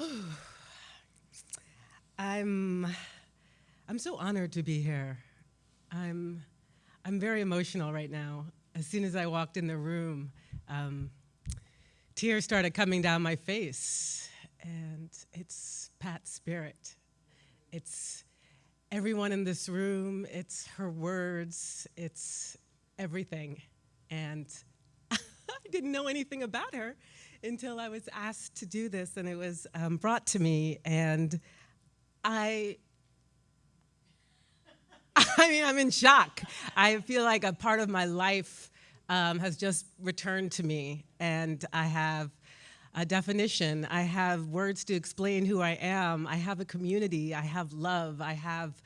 I'm, I'm so honored to be here. I'm, I'm very emotional right now. As soon as I walked in the room, um, tears started coming down my face, and it's Pat's spirit. It's everyone in this room, it's her words, it's everything. And I didn't know anything about her until I was asked to do this, and it was um, brought to me, and I I mean, I'm in shock. I feel like a part of my life um, has just returned to me, and I have a definition. I have words to explain who I am. I have a community. I have love. I have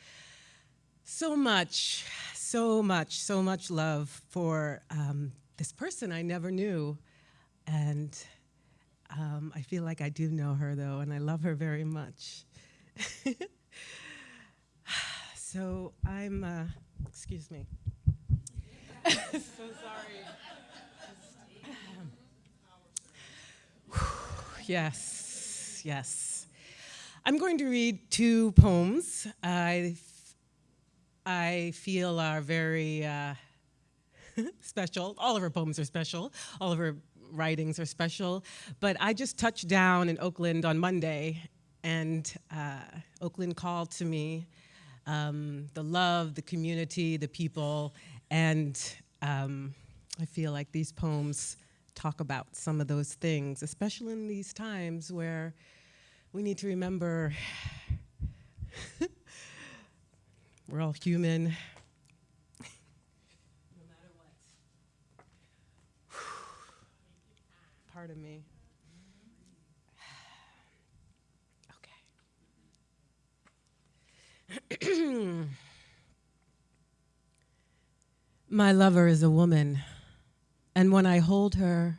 so much, so much, so much love for um, this person I never knew. And um, I feel like I do know her, though, and I love her very much. so I'm, uh, excuse me. so sorry. yes, yes. I'm going to read two poems I, I feel are very uh, special. All of her poems are special. All of her writings are special. But I just touched down in Oakland on Monday, and uh, Oakland called to me um, the love, the community, the people, and um, I feel like these poems talk about some of those things, especially in these times where we need to remember we're all human. no matter what. Pardon me. Okay. My lover is a woman. And when I hold her,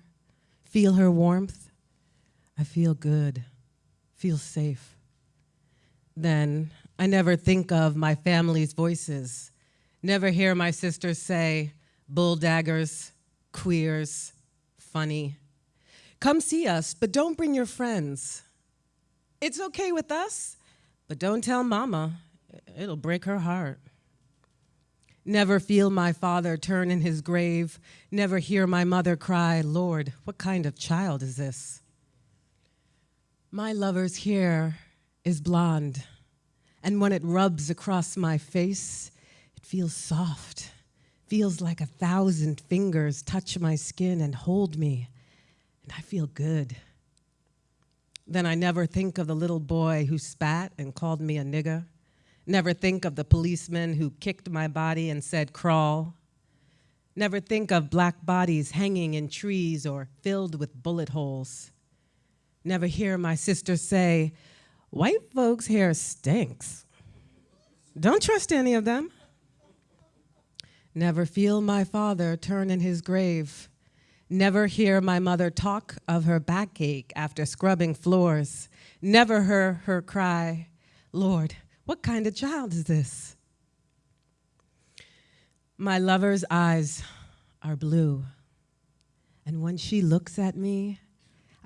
feel her warmth, I feel good, feel safe. Then I never think of my family's voices, never hear my sisters say, bull daggers, queers, funny. Come see us, but don't bring your friends. It's okay with us, but don't tell mama, it'll break her heart. Never feel my father turn in his grave, never hear my mother cry, Lord, what kind of child is this? My lover's hair is blonde, and when it rubs across my face, it feels soft, feels like a thousand fingers touch my skin and hold me, and I feel good. Then I never think of the little boy who spat and called me a nigger Never think of the policeman who kicked my body and said, crawl. Never think of black bodies hanging in trees or filled with bullet holes. Never hear my sister say, white folks' hair stinks. Don't trust any of them. Never feel my father turn in his grave. Never hear my mother talk of her backache after scrubbing floors. Never hear her cry, Lord, what kind of child is this? My lover's eyes are blue. And when she looks at me,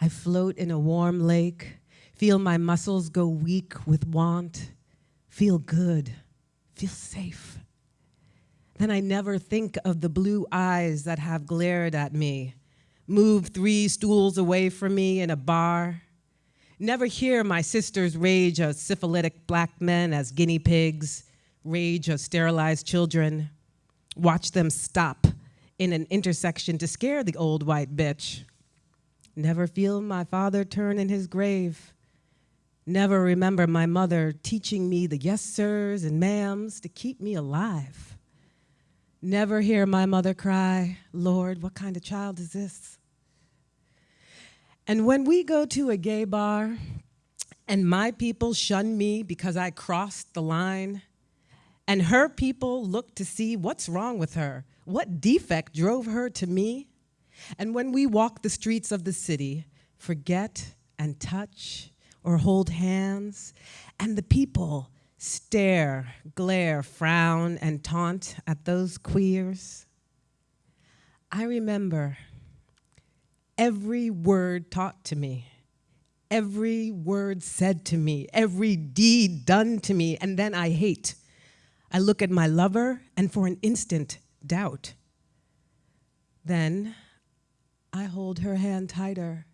I float in a warm lake, feel my muscles go weak with want, feel good, feel safe. Then I never think of the blue eyes that have glared at me, moved three stools away from me in a bar, Never hear my sisters rage of syphilitic black men as guinea pigs, rage of sterilized children. Watch them stop in an intersection to scare the old white bitch. Never feel my father turn in his grave. Never remember my mother teaching me the yes sirs and ma'ams to keep me alive. Never hear my mother cry, Lord, what kind of child is this? And when we go to a gay bar and my people shun me because I crossed the line, and her people look to see what's wrong with her, what defect drove her to me, and when we walk the streets of the city, forget and touch or hold hands, and the people stare, glare, frown, and taunt at those queers, I remember every word taught to me, every word said to me, every deed done to me, and then I hate. I look at my lover and for an instant doubt. Then I hold her hand tighter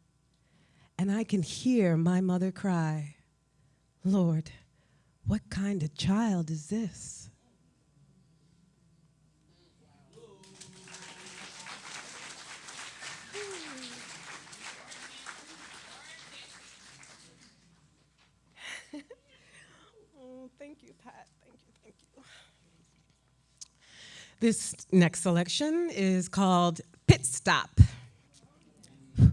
and I can hear my mother cry, Lord, what kind of child is this? oh, thank you, Pat. Thank you, thank you. This next selection is called Pit Stop.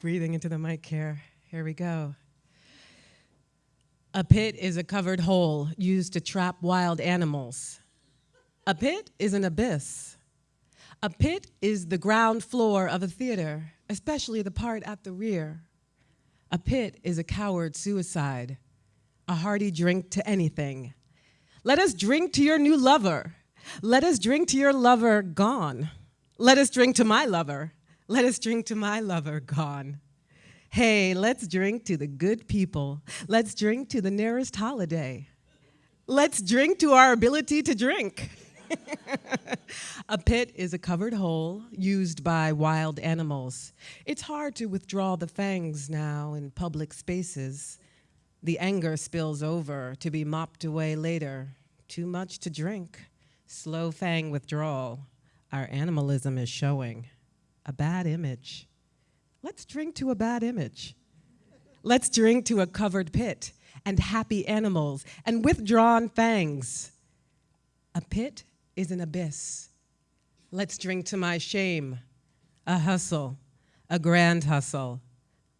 Breathing into the mic here. Here we go. A pit is a covered hole used to trap wild animals. A pit is an abyss. A pit is the ground floor of a theater, especially the part at the rear. A pit is a coward suicide, a hearty drink to anything. Let us drink to your new lover. Let us drink to your lover gone. Let us drink to my lover. Let us drink to my lover gone. Hey, let's drink to the good people. Let's drink to the nearest holiday. Let's drink to our ability to drink. a pit is a covered hole used by wild animals. It's hard to withdraw the fangs now in public spaces. The anger spills over to be mopped away later. Too much to drink. Slow fang withdrawal. Our animalism is showing a bad image. Let's drink to a bad image. Let's drink to a covered pit and happy animals and withdrawn fangs. A pit is an abyss. Let's drink to my shame, a hustle, a grand hustle.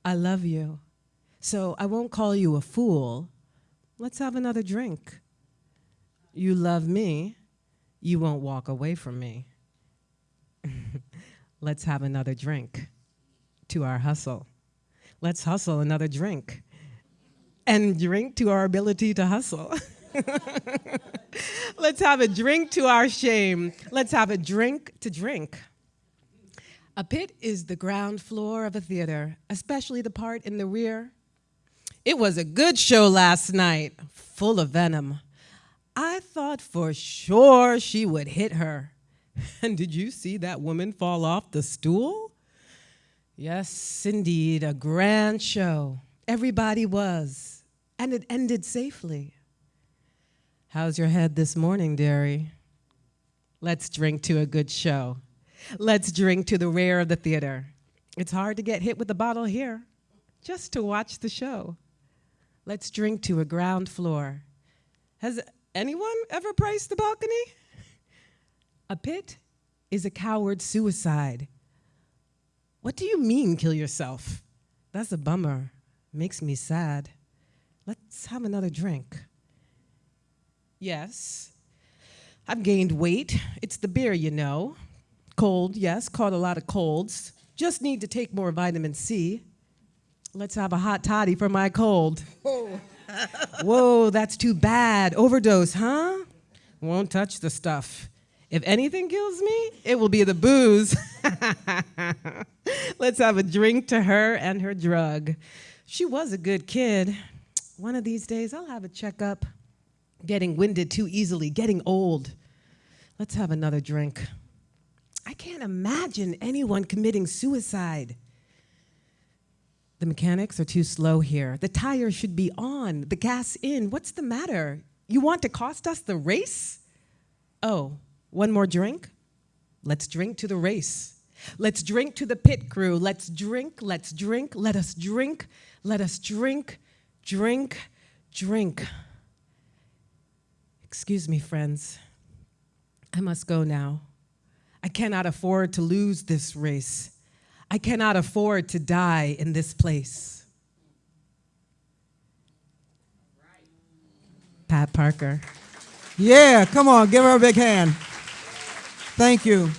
I love you, so I won't call you a fool. Let's have another drink. You love me, you won't walk away from me. Let's have another drink to our hustle. Let's hustle another drink and drink to our ability to hustle. Let's have a drink to our shame. Let's have a drink to drink. A pit is the ground floor of a theater, especially the part in the rear. It was a good show last night, full of venom. I thought for sure she would hit her. And did you see that woman fall off the stool? Yes, indeed, a grand show. Everybody was, and it ended safely. How's your head this morning, dearie? Let's drink to a good show. Let's drink to the rare of the theater. It's hard to get hit with a bottle here, just to watch the show. Let's drink to a ground floor. Has anyone ever priced the balcony? A pit is a coward's suicide. What do you mean, kill yourself? That's a bummer. Makes me sad. Let's have another drink. Yes, I've gained weight. It's the beer, you know. Cold, yes, caught a lot of colds. Just need to take more vitamin C. Let's have a hot toddy for my cold. Whoa, Whoa that's too bad. Overdose, huh? Won't touch the stuff. If anything kills me, it will be the booze. Let's have a drink to her and her drug. She was a good kid. One of these days, I'll have a checkup. Getting winded too easily, getting old. Let's have another drink. I can't imagine anyone committing suicide. The mechanics are too slow here. The tire should be on, the gas in. What's the matter? You want to cost us the race? Oh, one more drink? Let's drink to the race. Let's drink to the pit crew. Let's drink, let's drink, let us drink, let us drink, drink, drink. Excuse me, friends. I must go now. I cannot afford to lose this race. I cannot afford to die in this place. Pat Parker. Yeah, come on, give her a big hand. Thank you.